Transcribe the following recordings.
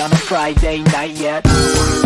on a Friday night yet.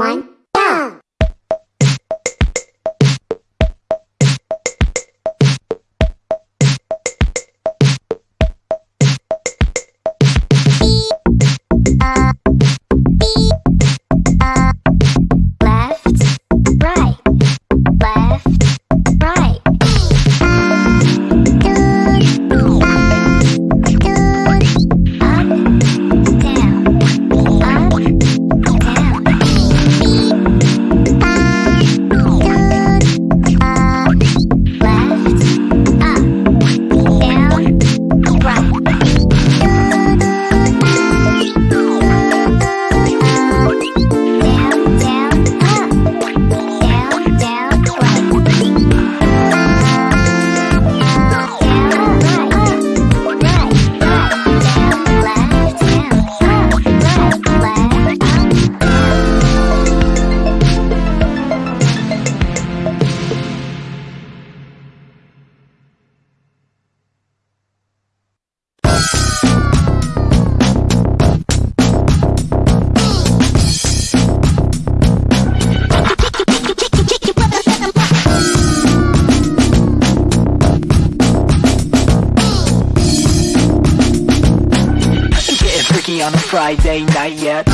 One. on a Friday night yet.